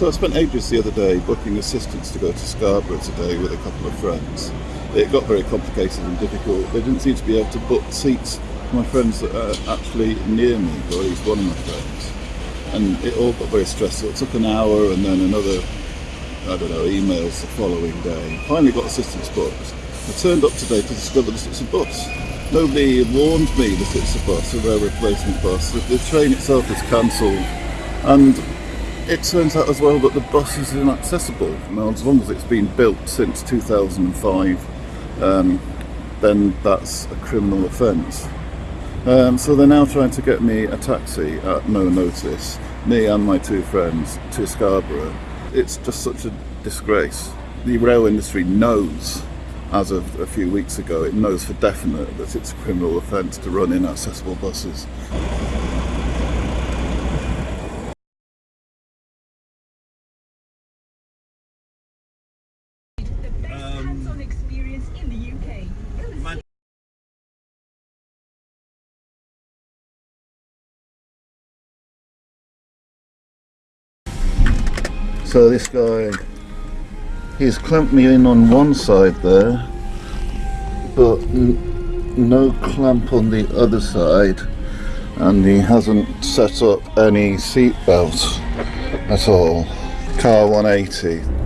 So I spent ages the other day booking assistance to go to Scarborough today with a couple of friends. It got very complicated and difficult. They didn't seem to be able to book seats for my friends that are actually near me, or at least one of my friends. And it all got very stressful. It took an hour and then another, I don't know, emails the following day. Finally got assistance booked. I turned up today to discover that it's a bus. Nobody warned me that it's a bus, a rail replacement bus. The, the train itself is cancelled. And it turns out as well that the bus is inaccessible. Now, as long as it's been built since 2005, um, then that's a criminal offence. Um, so they're now trying to get me a taxi at no notice, me and my two friends, to Scarborough. It's just such a disgrace. The rail industry knows, as of a few weeks ago, it knows for definite that it's a criminal offence to run inaccessible buses. Experience in the UK. Man- So this guy, he's clamped me in on one side there, but n- no clamp on the other side, and he hasn't set up any seat belts at all. Car 180.